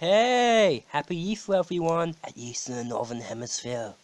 Hey! Happy Easter everyone! At least in the Northern Hemisphere.